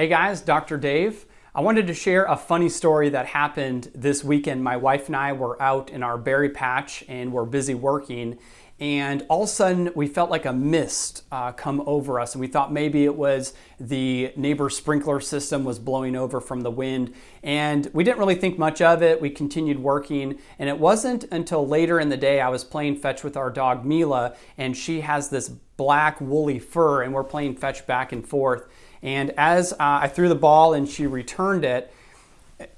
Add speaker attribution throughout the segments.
Speaker 1: Hey guys, Dr. Dave. I wanted to share a funny story that happened this weekend. My wife and I were out in our berry patch and we're busy working and all of a sudden we felt like a mist uh, come over us and we thought maybe it was the neighbor sprinkler system was blowing over from the wind and we didn't really think much of it we continued working and it wasn't until later in the day i was playing fetch with our dog mila and she has this black woolly fur and we're playing fetch back and forth and as uh, i threw the ball and she returned it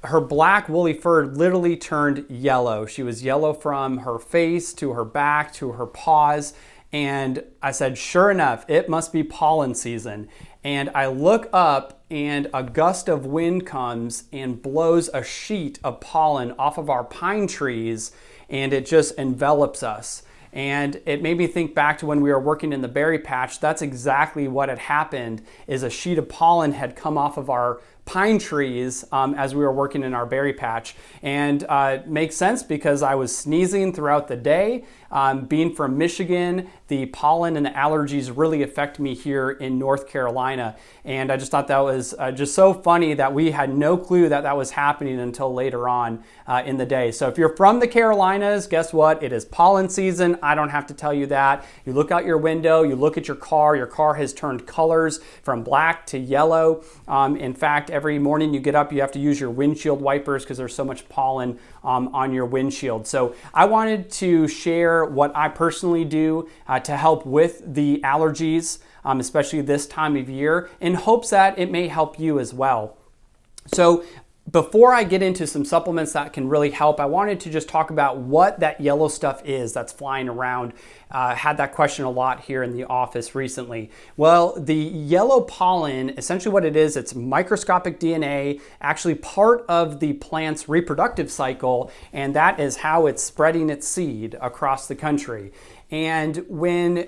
Speaker 1: her black woolly fur literally turned yellow. She was yellow from her face to her back to her paws. And I said, sure enough, it must be pollen season. And I look up and a gust of wind comes and blows a sheet of pollen off of our pine trees and it just envelops us. And it made me think back to when we were working in the berry patch. That's exactly what had happened is a sheet of pollen had come off of our pine trees um, as we were working in our berry patch. And uh, it makes sense because I was sneezing throughout the day. Um, being from Michigan, the pollen and the allergies really affect me here in North Carolina. And I just thought that was uh, just so funny that we had no clue that that was happening until later on uh, in the day. So if you're from the Carolinas, guess what? It is pollen season. I don't have to tell you that. You look out your window, you look at your car, your car has turned colors from black to yellow. Um, in fact, every morning you get up, you have to use your windshield wipers because there's so much pollen um, on your windshield. So I wanted to share what I personally do uh, to help with the allergies, um, especially this time of year, in hopes that it may help you as well. So before I get into some supplements that can really help, I wanted to just talk about what that yellow stuff is that's flying around. Uh, had that question a lot here in the office recently. Well, the yellow pollen, essentially what it is, it's microscopic DNA, actually part of the plant's reproductive cycle, and that is how it's spreading its seed across the country. And when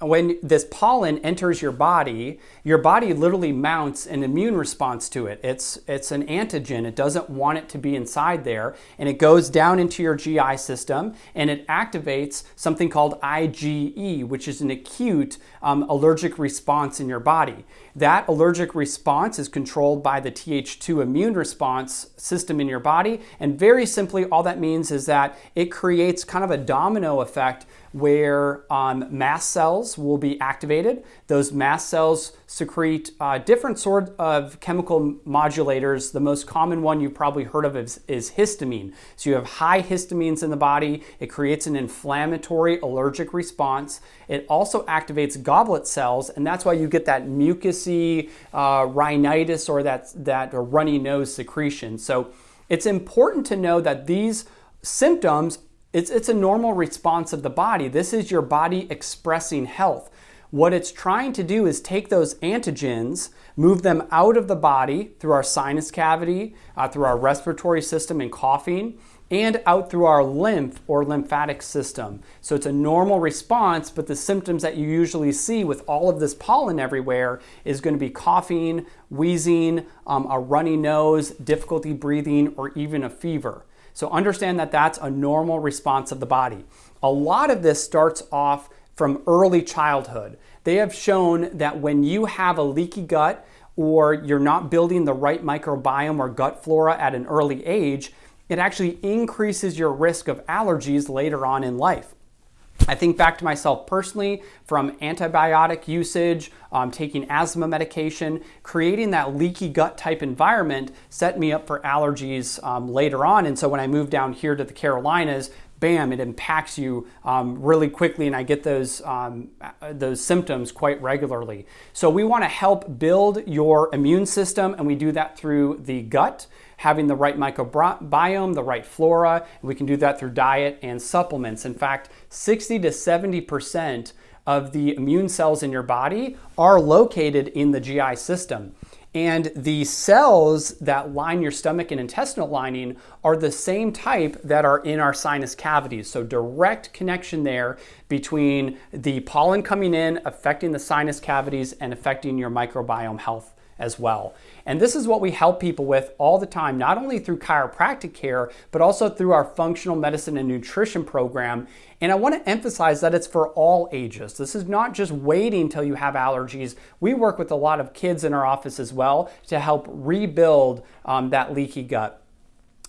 Speaker 1: when this pollen enters your body, your body literally mounts an immune response to it. It's, it's an antigen. It doesn't want it to be inside there. And it goes down into your GI system and it activates something called IgE, which is an acute um, allergic response in your body. That allergic response is controlled by the Th2 immune response system in your body. And very simply, all that means is that it creates kind of a domino effect where um, mast cells will be activated. Those mast cells secrete uh, different sort of chemical modulators. The most common one you've probably heard of is, is histamine. So you have high histamines in the body. It creates an inflammatory allergic response. It also activates goblet cells, and that's why you get that mucousy uh, rhinitis or that, that runny nose secretion. So it's important to know that these symptoms it's, it's a normal response of the body. This is your body expressing health. What it's trying to do is take those antigens, move them out of the body through our sinus cavity, uh, through our respiratory system and coughing, and out through our lymph or lymphatic system. So it's a normal response, but the symptoms that you usually see with all of this pollen everywhere is going to be coughing, wheezing, um, a runny nose, difficulty breathing, or even a fever. So understand that that's a normal response of the body. A lot of this starts off from early childhood. They have shown that when you have a leaky gut or you're not building the right microbiome or gut flora at an early age, it actually increases your risk of allergies later on in life. I think back to myself personally from antibiotic usage, um, taking asthma medication, creating that leaky gut type environment set me up for allergies um, later on. And so when I moved down here to the Carolinas, bam, it impacts you um, really quickly, and I get those, um, those symptoms quite regularly. So we want to help build your immune system, and we do that through the gut, having the right microbiome, the right flora. We can do that through diet and supplements. In fact, 60 to 70% of the immune cells in your body are located in the GI system. And the cells that line your stomach and intestinal lining are the same type that are in our sinus cavities. So direct connection there between the pollen coming in, affecting the sinus cavities and affecting your microbiome health as well. And this is what we help people with all the time, not only through chiropractic care, but also through our functional medicine and nutrition program. And I want to emphasize that it's for all ages. This is not just waiting until you have allergies. We work with a lot of kids in our office as well to help rebuild um, that leaky gut.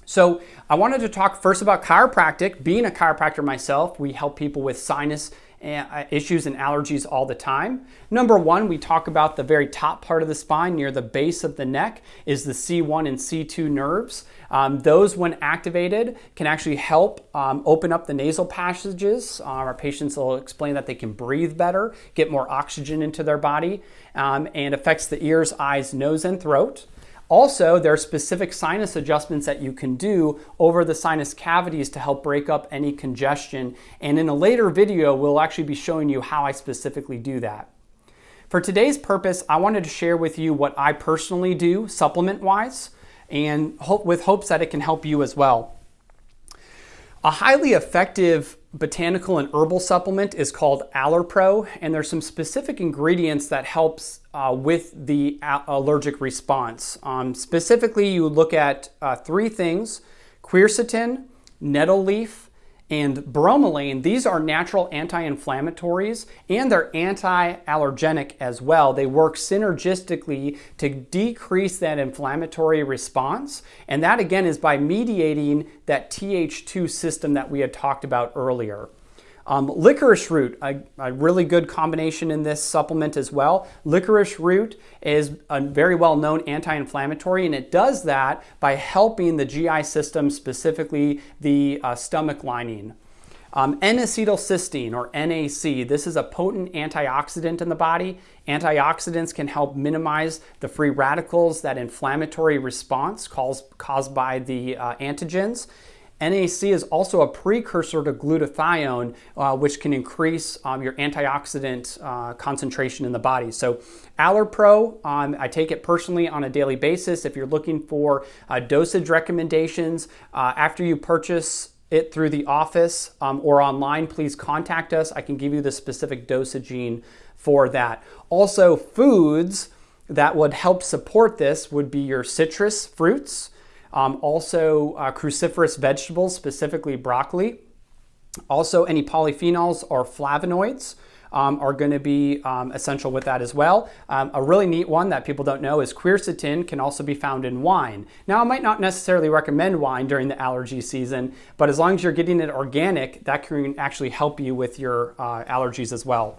Speaker 1: So I wanted to talk first about chiropractic. Being a chiropractor myself, we help people with sinus issues and allergies all the time. Number one, we talk about the very top part of the spine near the base of the neck is the C1 and C2 nerves. Um, those, when activated, can actually help um, open up the nasal passages. Uh, our patients will explain that they can breathe better, get more oxygen into their body, um, and affects the ears, eyes, nose, and throat. Also, there are specific sinus adjustments that you can do over the sinus cavities to help break up any congestion. And in a later video, we'll actually be showing you how I specifically do that. For today's purpose, I wanted to share with you what I personally do supplement-wise and hope, with hopes that it can help you as well. A highly effective botanical and herbal supplement is called Allerpro, and there's some specific ingredients that helps uh, with the allergic response. Um, specifically, you look at uh, three things, quercetin, nettle leaf, and bromelain, these are natural anti-inflammatories and they're anti-allergenic as well. They work synergistically to decrease that inflammatory response. And that again is by mediating that Th2 system that we had talked about earlier. Um, licorice root, a, a, really good combination in this supplement as well. Licorice root is a very well known anti inflammatory, and it does that by helping the GI system, specifically the uh, stomach lining. Um, N-acetylcysteine or NAC, this is a potent antioxidant in the body. Antioxidants can help minimize the free radicals, that inflammatory response caused, caused by the uh, antigens. NAC is also a precursor to glutathione, uh, which can increase um, your antioxidant uh, concentration in the body. So Allerpro, um, I take it personally on a daily basis. If you're looking for uh, dosage recommendations, uh, after you purchase it through the office um, or online, please contact us. I can give you the specific dosaging for that. Also, foods that would help support this would be your citrus fruits, um, also, uh, cruciferous vegetables, specifically broccoli. Also, any polyphenols or flavonoids um, are going to be um, essential with that as well. Um, a really neat one that people don't know is quercetin can also be found in wine. Now, I might not necessarily recommend wine during the allergy season, but as long as you're getting it organic, that can actually help you with your uh, allergies as well.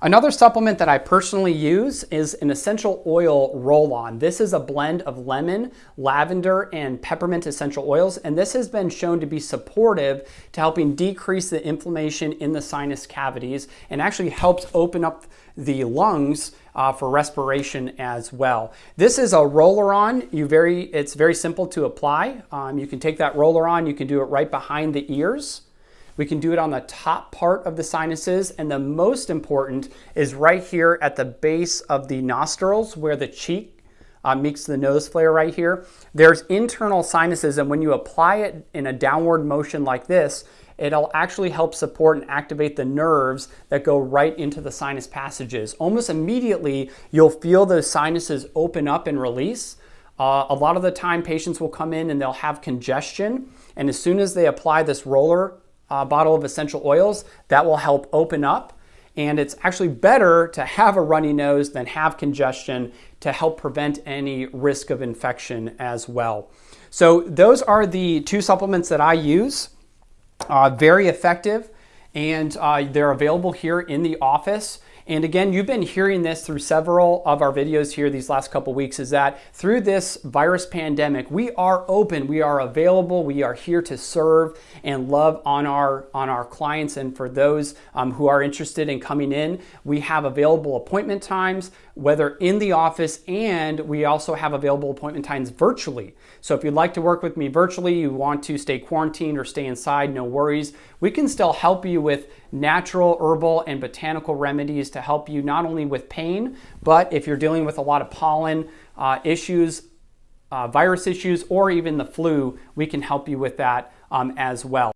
Speaker 1: Another supplement that I personally use is an essential oil roll-on. This is a blend of lemon, lavender, and peppermint essential oils, and this has been shown to be supportive to helping decrease the inflammation in the sinus cavities and actually helps open up the lungs uh, for respiration as well. This is a roller on. You very, it's very simple to apply. Um, you can take that roller on, you can do it right behind the ears. We can do it on the top part of the sinuses, and the most important is right here at the base of the nostrils where the cheek uh, meets the nose flare right here. There's internal sinuses, and when you apply it in a downward motion like this, it'll actually help support and activate the nerves that go right into the sinus passages. Almost immediately, you'll feel those sinuses open up and release. Uh, a lot of the time, patients will come in and they'll have congestion, and as soon as they apply this roller uh, bottle of essential oils, that will help open up. And it's actually better to have a runny nose than have congestion to help prevent any risk of infection as well. So those are the two supplements that I use. Uh, very effective and uh, they're available here in the office. And again, you've been hearing this through several of our videos here these last couple weeks is that through this virus pandemic, we are open, we are available, we are here to serve and love on our, on our clients. And for those um, who are interested in coming in, we have available appointment times, whether in the office and we also have available appointment times virtually. So if you'd like to work with me virtually, you want to stay quarantined or stay inside, no worries. We can still help you with natural, herbal, and botanical remedies to help you not only with pain, but if you're dealing with a lot of pollen uh, issues, uh, virus issues, or even the flu, we can help you with that um, as well.